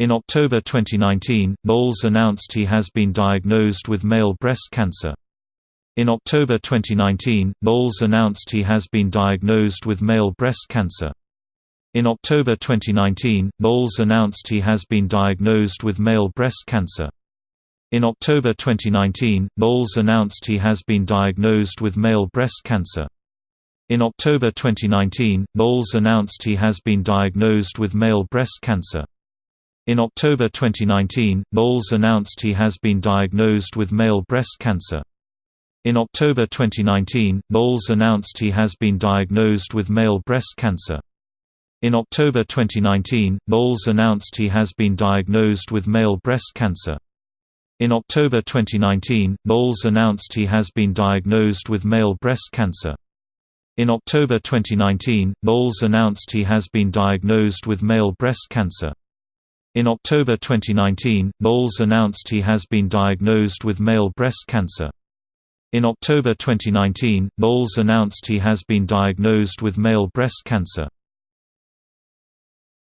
In October 2019, Knowles announced he has been diagnosed with male breast cancer. In October 2019, Knowles announced he has been diagnosed with male breast cancer. In October 2019, Knowles announced he has been diagnosed with male breast cancer. In October 2019, Knowles announced he has been diagnosed with male breast cancer. In October 2019, Knowles announced he has been diagnosed with male breast cancer. In October 2019, Knowles announced he has been diagnosed with male breast cancer. In October 2019, Knowles announced he has been diagnosed with male breast cancer. In October 2019, Knowles announced he has been diagnosed with male breast cancer. In October 2019, Knowles announced he has been diagnosed with male breast cancer. In October 2019, Knowles announced he has been diagnosed with male breast cancer. In October 2019, Knowles announced he has been diagnosed with male breast cancer. In October 2019, Knowles announced he has been diagnosed with male breast cancer.